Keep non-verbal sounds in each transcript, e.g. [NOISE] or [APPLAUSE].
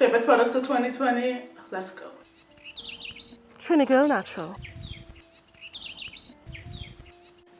Favorite products of 2020? Let's go. Trini Girl Natural.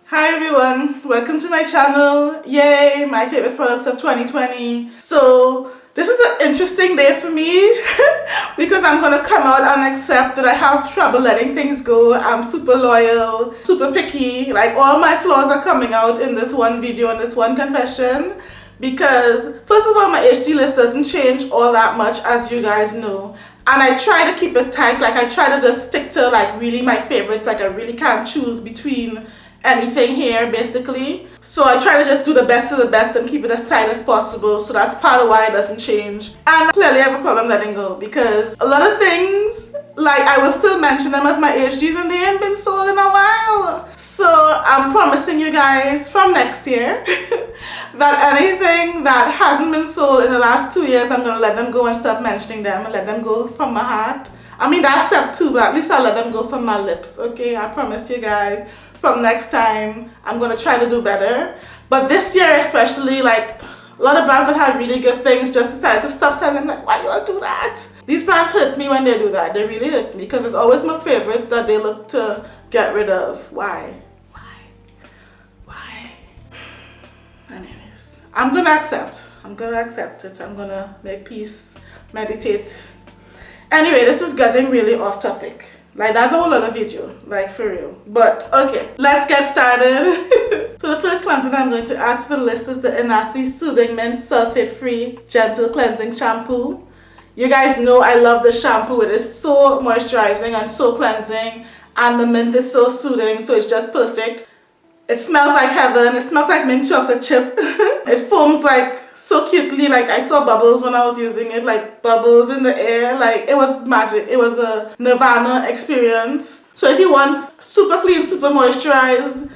Hi everyone, welcome to my channel. Yay, my favorite products of 2020. So this is an interesting day for me [LAUGHS] because I'm gonna come out and accept that I have trouble letting things go. I'm super loyal, super picky. Like all my flaws are coming out in this one video and this one confession because first of all my HG list doesn't change all that much as you guys know. And I try to keep it tight. Like I try to just stick to like really my favorites. Like I really can't choose between anything here basically. So I try to just do the best of the best and keep it as tight as possible so that's part of why it doesn't change. And clearly I have a problem letting go because a lot of things like I will still mention them as my HGs and they ain't been sold in a while. So I'm promising you guys from next year [LAUGHS] that anything that hasn't been sold in the last two years I'm gonna let them go and stop mentioning them and let them go from my heart I mean that's step two but at least I'll let them go from my lips okay? I promise you guys from next time I'm gonna try to do better. But this year especially like a lot of brands that had really good things just decided to stop selling. I'm like why you all do that? These brands hurt me when they do that. They really hurt me because it's always my favorites that they look to get rid of. Why? Why? Why? Anyways I'm gonna accept. I'm gonna accept it. I'm gonna make peace meditate anyway this is getting really off topic like that's a whole other video, like for real. But okay, let's get started. [LAUGHS] so the first cleanser that I'm going to add to the list is the Enasi Soothing Mint Sulfate Free Gentle Cleansing Shampoo. You guys know I love the shampoo. It is so moisturizing and so cleansing and the mint is so soothing so it's just perfect. It smells like heaven. It smells like mint chocolate chip. [LAUGHS] it foams like so cutely. Like I saw bubbles when I was using it like bubbles in the air. Like it was magic. It was a nirvana experience. So if you want super clean super moisturized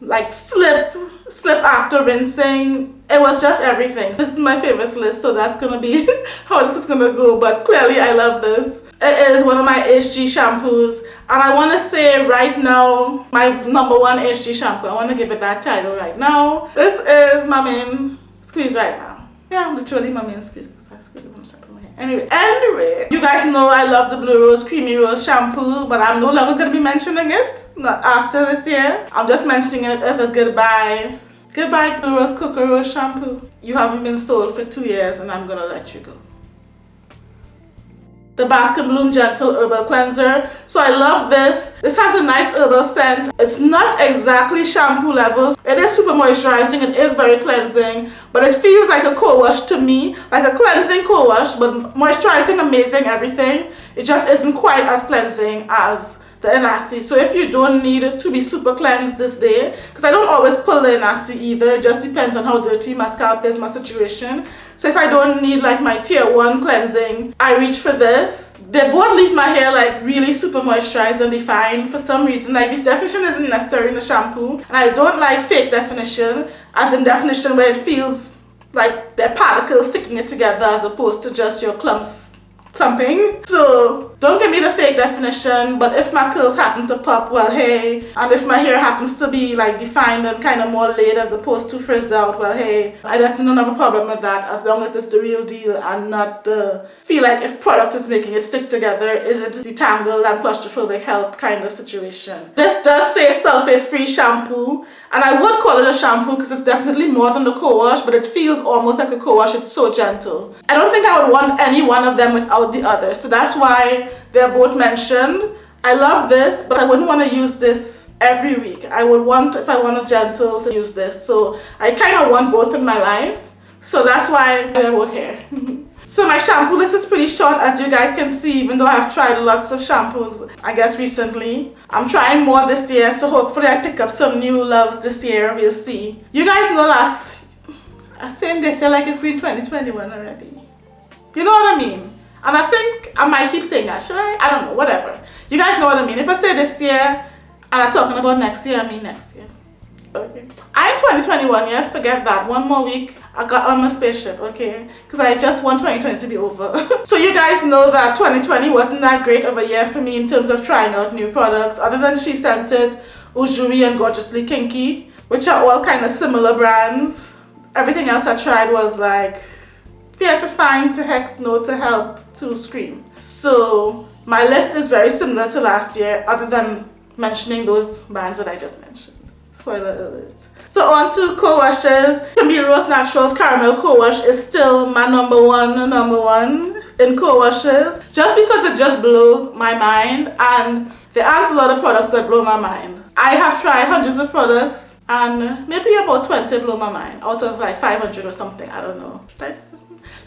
like slip slip after rinsing it was just everything. This is my favorite list so that's gonna be [LAUGHS] how this is gonna go. But clearly I love this it is one of my HG shampoos and I want to say right now my number one HG shampoo I want to give it that title right now this is my main squeeze right now yeah, literally my main squeeze because I squeeze it when shampoo my hair. Anyway, anyway, you guys know I love the Blue Rose Creamy Rose shampoo, but I'm no longer going to be mentioning it. Not after this year. I'm just mentioning it as a goodbye. Goodbye Blue Rose Cocoa Rose shampoo. You haven't been sold for two years and I'm going to let you go the Baskin Bloom Gentle Herbal Cleanser. So I love this. This has a nice herbal scent. It's not exactly shampoo levels. It is super moisturizing. It is very cleansing. But it feels like a co-wash to me. Like a cleansing co-wash. But moisturizing, amazing, everything. It just isn't quite as cleansing as the Enasi. So if you don't need it to be super cleansed this day, because I don't always pull the Enasi either, it just depends on how dirty my scalp is, my situation. So if I don't need like my tier 1 cleansing, I reach for this. They both leave my hair like really super moisturized and defined for some reason. Like the definition isn't necessary in the shampoo. And I don't like fake definition, as in definition where it feels like there are particles sticking it together as opposed to just your clumps clumping. So don't give me the fake definition, but if my curls happen to pop, well hey. And if my hair happens to be like defined and kind of more laid as opposed to frizzed out, well hey. I definitely don't have a problem with that as long as it's the real deal and not the feel like if product is making it stick together, is it detangled and claustrophobic help kind of situation. This does say sulfate free shampoo and I would call it a shampoo because it's definitely more than the co-wash, but it feels almost like a co-wash. It's so gentle. I don't think I would want any one of them without the other. So that's why they're both mentioned. I love this, but I wouldn't want to use this every week. I would want, if I want a gentle, to use this. So I kind of want both in my life. So that's why they're both here. So my shampoo list is pretty short as you guys can see even though I've tried lots of shampoos I guess recently. I'm trying more this year so hopefully I pick up some new loves this year we'll see. You guys know last I saying this year like if in 2021 already. You know what I mean? And I think I might keep saying that, should I? I don't know, whatever. You guys know what I mean. If I say this year and I'm talking about next year, I mean next year. Okay. I 2021, yes, forget that. One more week, I got on my spaceship, okay? Because I just want 2020 to be over. [LAUGHS] so you guys know that 2020 wasn't that great of a year for me in terms of trying out new products. Other than SheScentIt, Ujuri and Gorgeously Kinky, which are all kind of similar brands. Everything else I tried was like fear to find, to hex, no, to help, to scream. So my list is very similar to last year other than mentioning those brands that I just mentioned. Spoiler alert. So on to co-washes. Camille Rose Naturals Caramel Co-Wash is still my number one, number one in co-washes. Just because it just blows my mind and there aren't a lot of products that blow my mind. I have tried hundreds of products and maybe about 20 blow my mind out of like 500 or something, I don't know.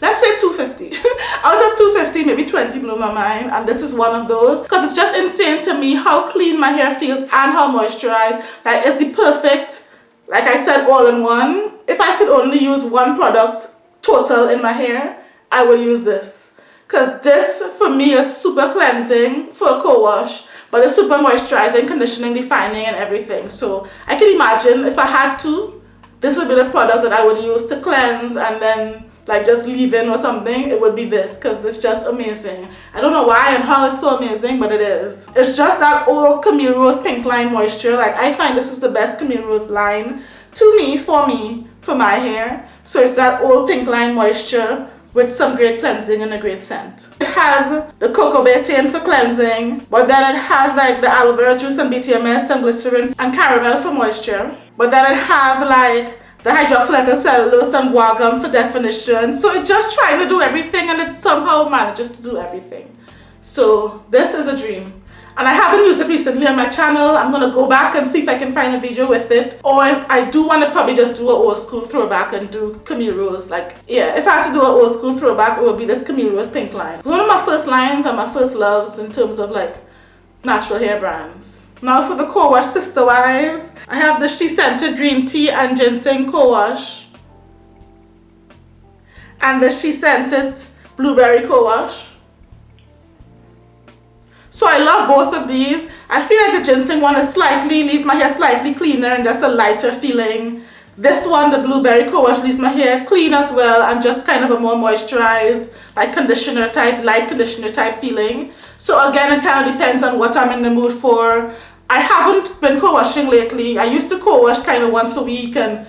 Let's say 250. [LAUGHS] out of 250, maybe 20 blow my mind and this is one of those because it's just insane to me how clean my hair feels and how moisturized. Like it's the perfect, like I said, all in one. If I could only use one product total in my hair, I would use this. Because this for me is super cleansing for a co-wash but it's super moisturizing, conditioning, defining and everything. So I can imagine if I had to, this would be the product that I would use to cleanse and then like just leave in or something, it would be this because it's just amazing. I don't know why and how it's so amazing, but it is. It's just that old Camille Rose Pink Line Moisture. Like I find this is the best Camille Rose line to me, for me, for my hair. So it's that old Pink Line Moisture with some great cleansing and a great scent. It has the coco betaine for cleansing, but then it has like the aloe vera juice and BTMS and glycerin and caramel for moisture. But then it has like the hydroxylated cellulose and guar gum for definition. So it's just trying to do everything and it somehow manages to do everything. So this is a dream and I haven't used it recently on my channel. I'm gonna go back and see if I can find a video with it. Or I do want to probably just do an old school throwback and do Camille Rose. Like, yeah, if I had to do an old school throwback, it would be this Camille Rose pink line. One of my first lines and my first loves in terms of like natural hair brands. Now for the co-wash sister wives, I have the SheScentIt Green Tea and Ginseng co-wash. And the SheScentIt Blueberry co-wash. So I love both of these. I feel like the ginseng one is slightly, leaves my hair slightly cleaner and just a lighter feeling. This one, the blueberry co-wash, leaves my hair clean as well and just kind of a more moisturized, like conditioner type, light conditioner type feeling. So again, it kind of depends on what I'm in the mood for. I haven't been co-washing lately. I used to co-wash kind of once a week and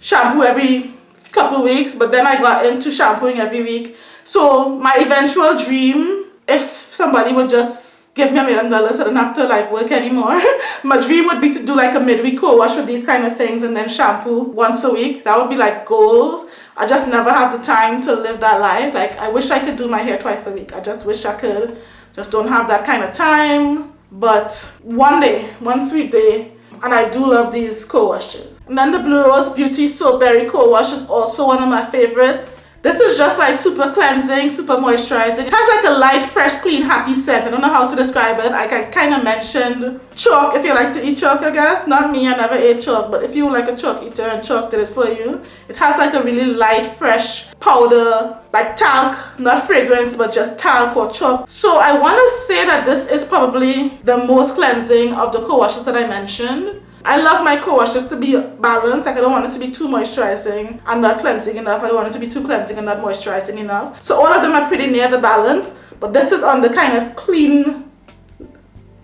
shampoo every couple weeks, but then I got into shampooing every week. So my eventual dream, if somebody would just give me a million dollars I don't have to like work anymore. [LAUGHS] My dream would be to do like a midweek co-wash with these kind of things and then shampoo once a week. That would be like goals. I just never have the time to live that life. Like I wish I could do my hair twice a week. I just wish I could. Just don't have that kind of time. But one day, one sweet day, and I do love these co-washes. And then the Blue Rose Beauty Soap Berry co-wash is also one of my favorites. This is just like super cleansing, super moisturizing. It has like a light, fresh, clean, happy scent. I don't know how to describe it. Like I kind of mentioned chalk, if you like to eat chalk, I guess. Not me, I never ate chalk, but if you like a chalk eater and chalk did it for you, it has like a really light, fresh powder, like talc, not fragrance, but just talc or chalk. So I want to say that this is probably the most cleansing of the co-washes that I mentioned. I love my co-washes to be balanced. Like I don't want it to be too moisturizing and not cleansing enough. I don't want it to be too cleansing and not moisturizing enough. So all of them are pretty near the balance. But this is on the kind of clean,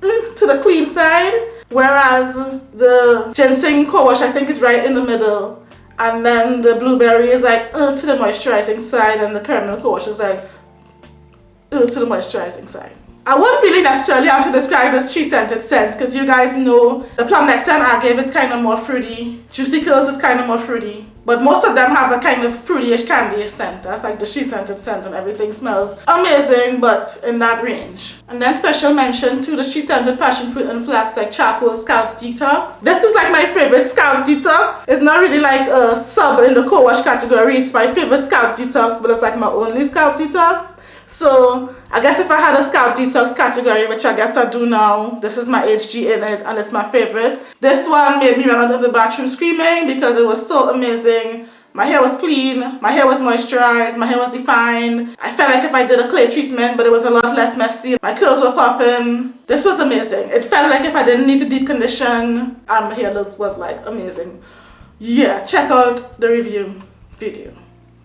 to the clean side. Whereas the ginseng co-wash I think is right in the middle. And then the blueberry is like uh, to the moisturizing side and the caramel co-wash is like uh, to the moisturizing side. I won't really necessarily have to describe this scented scent because you guys know the plum nectar and agave is kind of more fruity. Juicy curls is kind of more fruity. But most of them have a kind of fruityish candyish scent. That's like the SheScentIt scent and everything smells amazing but in that range. And then special mention to the SheScentIt passion fruit and flax like charcoal scalp detox. This is like my favorite scalp detox. It's not really like a sub in the co-wash category. It's my favorite scalp detox but it's like my only scalp detox. So I guess if I had a scalp detox category, which I guess I do now, this is my HG in it and it's my favorite. This one made me run out of the bathroom screaming because it was so amazing. My hair was clean, my hair was moisturized, my hair was defined. I felt like if I did a clay treatment, but it was a lot less messy. My curls were popping. This was amazing. It felt like if I didn't need to deep condition, and my hair was like amazing. Yeah, check out the review video.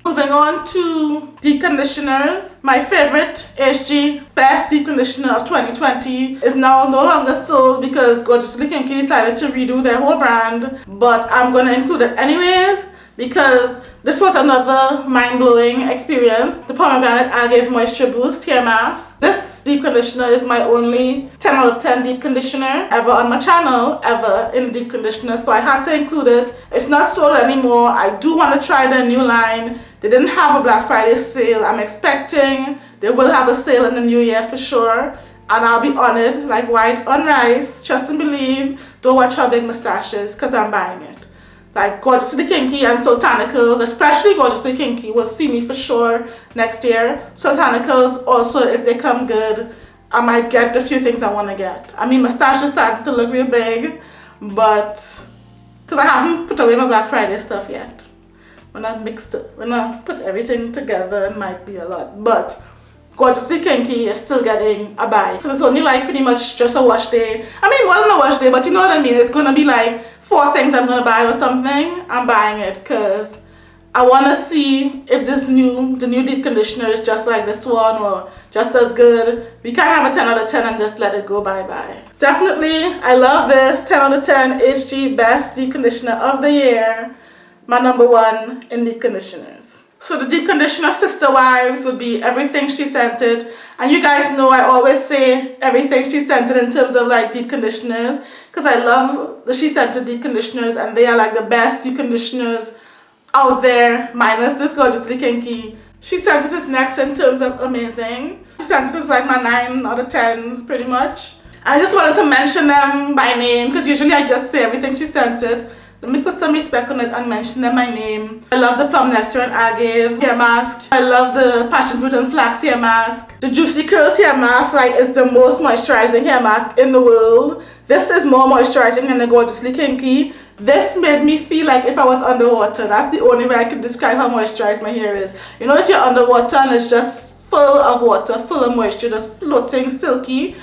Moving on to deep conditioners. My favorite HG Best Deep Conditioner of 2020 is now no longer sold because Gorgeously Kinky decided to redo their whole brand. But I'm going to include it anyways. because this was another mind-blowing experience. The pomegranate agave moisture boost hair mask. This deep conditioner is my only 10 out of 10 deep conditioner ever on my channel, ever in deep conditioner. So I had to include it. It's not sold anymore. I do want to try the new line. They didn't have a Black Friday sale. I'm expecting they will have a sale in the new year for sure. And I'll be on it like white on rice. Trust and believe. Don't watch her big mustaches because I'm buying it like Gorgeously Kinky and Soultanicals, especially Gorgeously Kinky, will see me for sure next year. Soultanicals also, if they come good, I might get the few things I want to get. I mean, is starting to look real big, but because I haven't put away my Black Friday stuff yet. When I mixed it, when I put everything together, it might be a lot. But Gorgeously Kinky is still getting a buy. Because it's only like pretty much just a wash day. I mean, well, not a wash day, but you know what I mean. It's going to be like four things I'm going to buy or something. I'm buying it because I want to see if this new, the new deep conditioner is just like this one or just as good. We can't have a 10 out of 10 and just let it go bye-bye. Definitely, I love this 10 out of 10 HG Best Deep Conditioner of the Year. My number one in deep conditioners. So the deep conditioner sister wives would be everything SheScentIt. And you guys know I always say everything SheScentIt in terms of like deep conditioners. Because I love the SheScentIt deep conditioners and they are like the best deep conditioners out there. Minus this gorgeously kinky. SheScentIt is next in terms of amazing. SheScentIt is like my 9 out of 10s pretty much. I just wanted to mention them by name because usually I just say everything SheScentIt. Let me put some respect on it and mention them my name. I love the plum nectar and agave hair mask. I love the passion fruit and flax hair mask. The juicy curls hair mask like is the most moisturizing hair mask in the world. This is more moisturizing than the gorgeously kinky. This made me feel like if I was underwater. That's the only way I could describe how moisturized my hair is. You know if you're underwater and it's just full of water, full of moisture, just floating silky.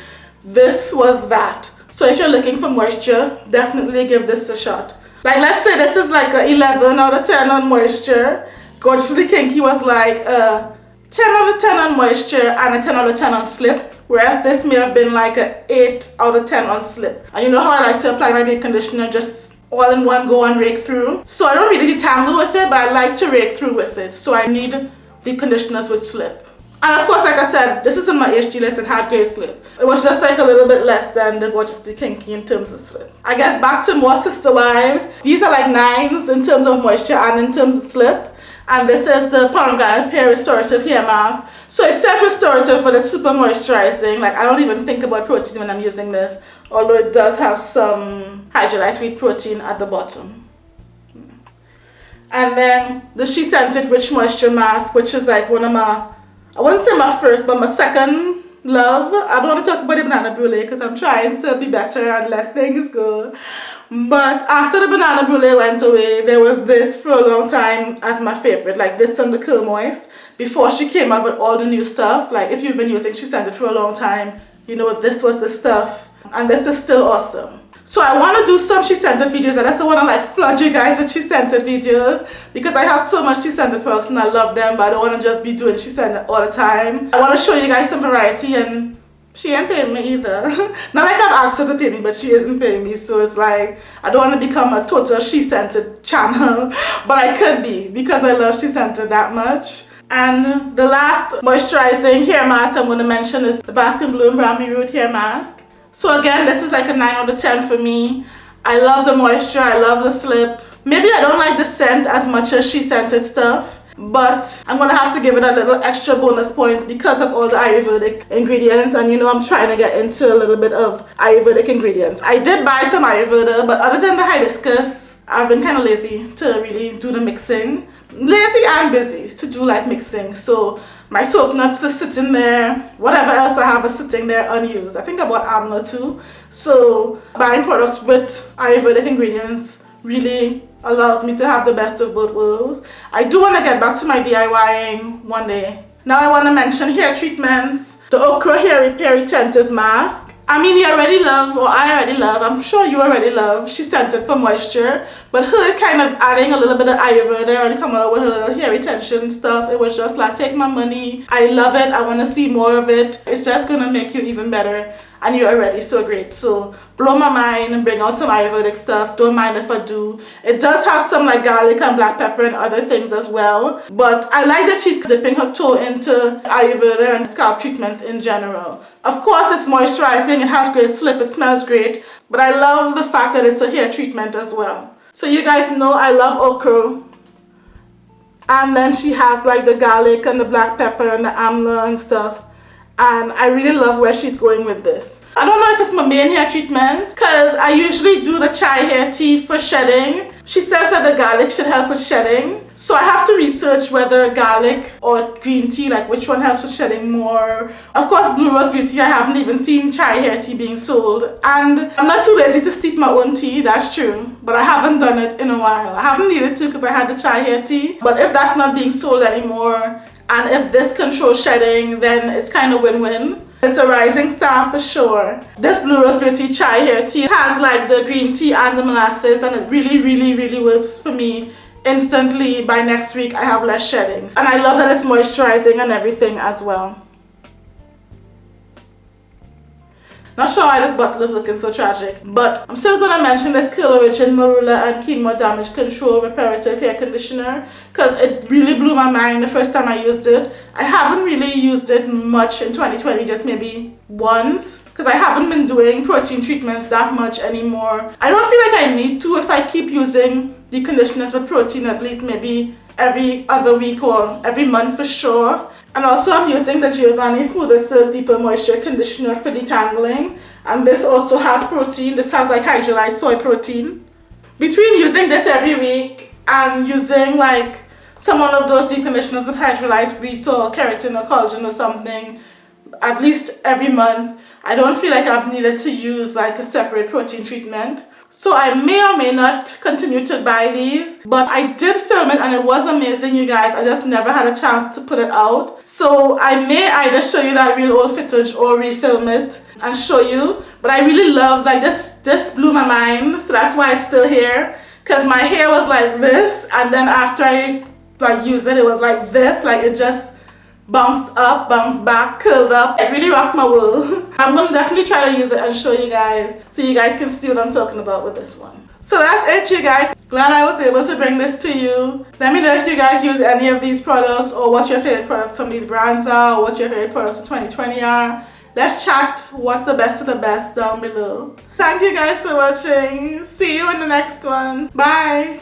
This was that. So if you're looking for moisture, definitely give this a shot. Like let's say this is like a 11 out of 10 on moisture. Gorgeously Kinky was like a 10 out of 10 on moisture and a 10 out of 10 on slip. Whereas this may have been like a 8 out of 10 on slip. And you know how I like to apply my deep conditioner just all in one go and rake through. So I don't really detangle with it but I like to rake through with it. So I need deep conditioners with slip. And of course, like I said, this isn't my HG list, it had great slip. It was just like a little bit less than the Gorgeously Kinky in terms of slip. I guess back to more Sister Wives. These are like nines in terms of moisture and in terms of slip. And this is the Pomegranate Pear Restorative Hair Mask. So it says restorative, but it's super moisturizing. Like I don't even think about protein when I'm using this. Although it does have some hydrolyzed wheat protein at the bottom. And then the SheScentIt Rich Moisture Mask, which is like one of my I wouldn't say my first, but my second love. I don't want to talk about the banana brulee because I'm trying to be better and let things go. But after the banana brulee went away, there was this for a long time as my favorite, like this on the Curl Moist. Before she came out with all the new stuff, like if you've been using SheScentIt for a long time, you know this was the stuff. And this is still awesome. So I want to do some SheScentIt videos and I still want to like flood you guys with SheScentIt videos because I have so much SheScentIt products and I love them but I don't want to just be doing SheScentIt all the time. I want to show you guys some variety and she ain't paying me either. [LAUGHS] Not like I've asked her to pay me, but she isn't paying me. So it's like, I don't want to become a total she-centered channel, [LAUGHS] but I could be because I love she-centered that much. And the last moisturizing hair mask I'm going to mention is the Baskin Bloom Brownie Root Hair Mask. So again, this is like a 9 out of 10 for me. I love the moisture, I love the slip. Maybe I don't like the scent as much as SheScentIt stuff but I'm gonna have to give it a little extra bonus points because of all the Ayurvedic ingredients and you know I'm trying to get into a little bit of Ayurvedic ingredients. I did buy some Ayurveda but other than the hibiscus I've been kind of lazy to really do the mixing. Lazy and busy to do like mixing so my soap nuts are sitting there. Whatever else I have is sitting there unused. I think I bought Amla too. So buying products with Ayurvedic ingredients really allows me to have the best of both worlds. I do want to get back to my DIYing one day. Now I want to mention hair treatments. The Okra Hair Repair Retentive Mask. I mean, you already love, or I already love, I'm sure you already love, SheScentIt for Moisture. But her kind of adding a little bit of Ayurveda and come out with her little hair retention stuff, it was just like, take my money. I love it. I want to see more of it. It's just going to make you even better and you're already so great. So blow my mind and bring out some Ayurvedic stuff. Don't mind if I do. It does have some like garlic and black pepper and other things as well. But I like that she's dipping her toe into Ayurveda and scalp treatments in general. Of course it's moisturizing, it has great slip, it smells great. But I love the fact that it's a hair treatment as well. So you guys know I love okra. And then she has like the garlic and the black pepper and the amla and stuff and I really love where she's going with this. I don't know if it's my main hair treatment because I usually do the chai hair tea for shedding. She says that the garlic should help with shedding. So I have to research whether garlic or green tea, like which one helps with shedding more. Of course, Blue Rose Beauty, I haven't even seen chai hair tea being sold. And I'm not too lazy to steep my own tea, that's true. But I haven't done it in a while. I haven't needed to because I had the chai hair tea. But if that's not being sold anymore, and if this controls shedding then it's kind of win-win. It's a rising star for sure. This blue rose beauty chai hair tea has like the green tea and the molasses and it really really really works for me instantly. By next week I have less shedding and I love that it's moisturizing and everything as well Not sure why this bottle is looking so tragic, but I'm still going to mention this Curl Origin Marula and Quinoa Damage Control Reparative Hair Conditioner because it really blew my mind the first time I used it. I haven't really used it much in 2020, just maybe once because I haven't been doing protein treatments that much anymore. I don't feel like I need to if I keep using the conditioners with protein at least maybe every other week or every month for sure. And also I'm using the Giovanni Smooth as Silk Deeper Moisture Conditioner for detangling. And this also has protein. This has like hydrolyzed soy protein. Between using this every week and using like some one of those deep conditioners with hydrolyzed wheat or keratin or collagen or something at least every month, I don't feel like I've needed to use like a separate protein treatment. So I may or may not continue to buy these, but I did film it and it was amazing, you guys. I just never had a chance to put it out. So I may either show you that real old footage or refilm it and show you. But I really loved, like this, this blew my mind. So that's why it's still here. Because my hair was like this and then after I like used it, it was like this. Like it just bounced up, bounced back, curled up. It really rocked my world. [LAUGHS] I'm to definitely try to use it and show you guys so you guys can see what I'm talking about with this one. So that's it you guys. Glad I was able to bring this to you. Let me know if you guys use any of these products or what your favorite products from these brands are or what your favorite products for 2020 are. Let's chat what's the best of the best down below. Thank you guys for watching. See you in the next one. Bye.